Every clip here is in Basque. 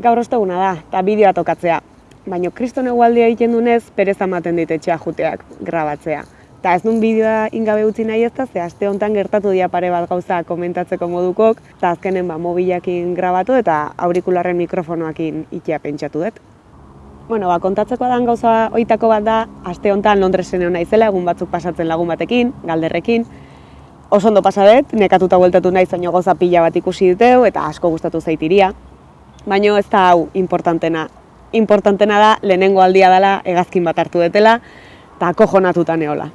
Gaur osteguna da, eta bideoa tokatzea. Baina kriston egualdia egiten dunez, perez ematen dit etxea juteak grabatzea. Eta ez nun bideoa ingabe utzi nahi ez da, ze aste honetan gertatu dia pare bat gauza komentatzeko modukok, eta azkenen ba, mobilakin grabatu eta aurikularren mikrofonoakin ikia pentsatu dut. Bueno, ba, kontatzeko dan gauza oitako bat da, aste honetan Londresen egon naizela, egun batzuk pasatzen lagun batekin, galderrekin. Oso ondo pasa dut, nekatuta bueltatu naiz, baino goza pila bat ikusi duteu, eta asko gustatu zaitiria. Baina ez da hau importantena. Importantena da, lehenengo aldia dela, hegazkin bat hartu dutela, eta kojonatuta neola.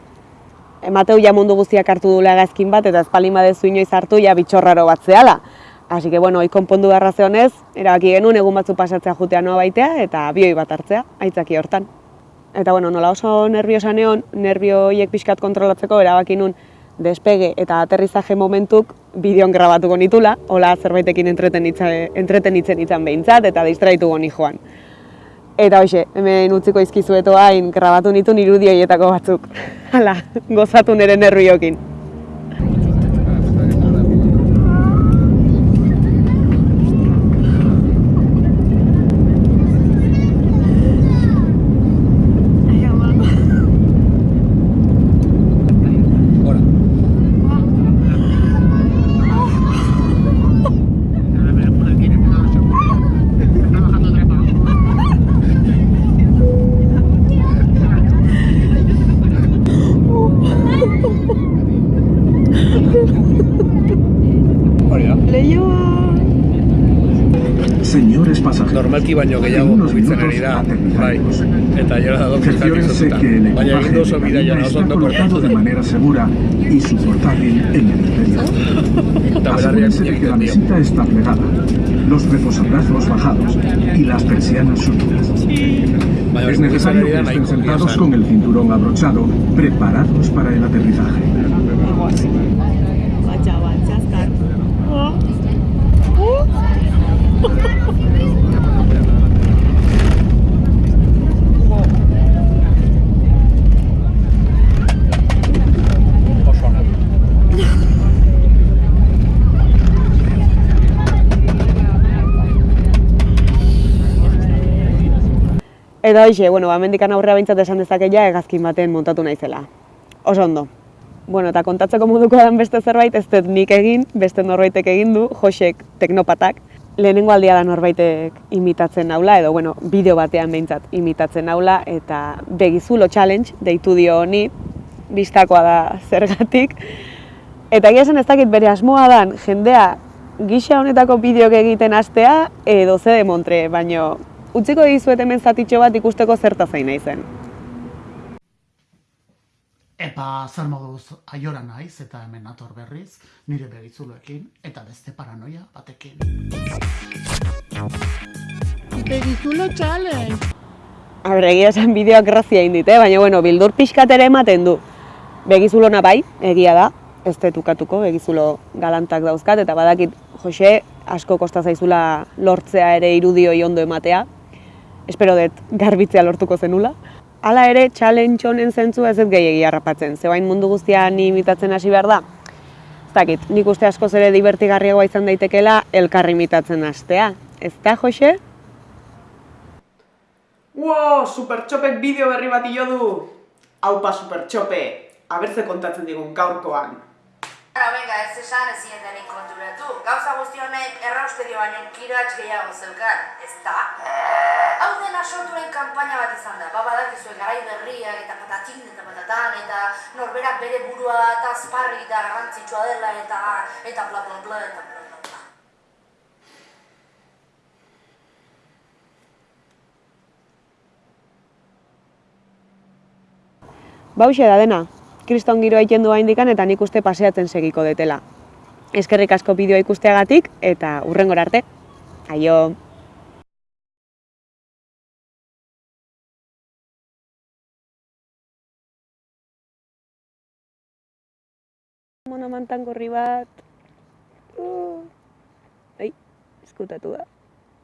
Emateu ja mundu guztiak hartu dula hegazkin bat, eta espalin badezu inoiz hartu, ja bitxorraro bat zehala. Así que, bueno, konpondu beharra honez, erabaki genuen egun batzu pasatzea jutea noa baitea eta bioi bat hartzea, aitzaki hortan. Eta, bueno, nola oso nerviosa neon, nervioiek pixkat kontrolatzeko erabaki nun despege eta aterrizaje momentuk bideon grabatuko nitula, hola zerbaitekin entretenitzen izan behintzat eta distraituko ni joan. Eta hoxe, hemen utziko izkizueto hain grabatu nitu irudioietako batzuk. Hala, gozatu nire nerviokin. Señores pasajeros. Normalki baino gehiago mugitzen ari da, minutos bai. Eta jora da doki Cerciórense que el Baina egin oso ondo portatu de manera segura y su portátil en el interior. Eta belarriak de que la mesita está plegada, los reposabrazos bajados y las persianas. Baina Es necesario ari que estén sentados con el cinturón abrochado, preparados para el aterrizaje. Eta hoxe, bueno, ba, mendikan aurrera behintzat esan dezakeia hegazkin baten montatu naizela. Oso ondo. Bueno, eta kontatzeko moduko dan beste zerbait, ez dut nik egin, beste norbaitek egin du, Josek teknopatak. Lehenengo aldia da norbaitek imitatzen naula, edo, bueno, bideo batean behintzat imitatzen naula, eta begizulo challenge deitu dio honi, bistakoa da zergatik. Eta egia esan ez dakit bere asmoa dan, jendea gisa honetako bideok egiten hastea, edo ze demontre, baino utziko dizuet hemen zatitxo bat ikusteko zerta zain naizen. Epa, zer moduz aiora naiz eta hemen nator berriz, nire begizuloekin eta beste paranoia batekin. Begizulo challenge! A ber, egia esan bideoak grazia egin dit, eh? baina bueno, bildur pixkat ere ematen du. Begizulona bai, egia da, ez detukatuko, begizulo galantak dauzkat, eta badakit, Jose, asko kosta zaizula lortzea ere irudioi ondo ematea. Espero dut garbitzea lortuko zenula. Hala ere, challenge honen zentzu ez dut gehiagi harrapatzen, zebain mundu guztia ni imitatzen hasi behar da. Ez dakit, nik uste askoz ere divertigarriagoa izan daitekela elkarri imitatzen hastea. Ez da, Jose? Wow, Supertxopek bideo berri bat jo du! Haupa Supertxope, abertze kontatzen digun gaurkoan. Ara, venga, ez esan ez zinetenik konturatu. Gauza guzti honek errausterio baino kiratx gehiago zeukan, ez da? Sortuen kanpaina bat izan da. Ba, badakizue garai berriak eta patatin eta patatan eta norberak bere burua eta azparri eta garrantzitsua dela eta eta bla bla bla eta bla. Bauxe da dena, kriston giroa egiten du indikan eta nik uste paseatzen segiko detela. Eskerrik asko bideoa ikusteagatik eta urrengora arte. Aio! Monamantan gorri bat... Uh. Ai, eskutatu da.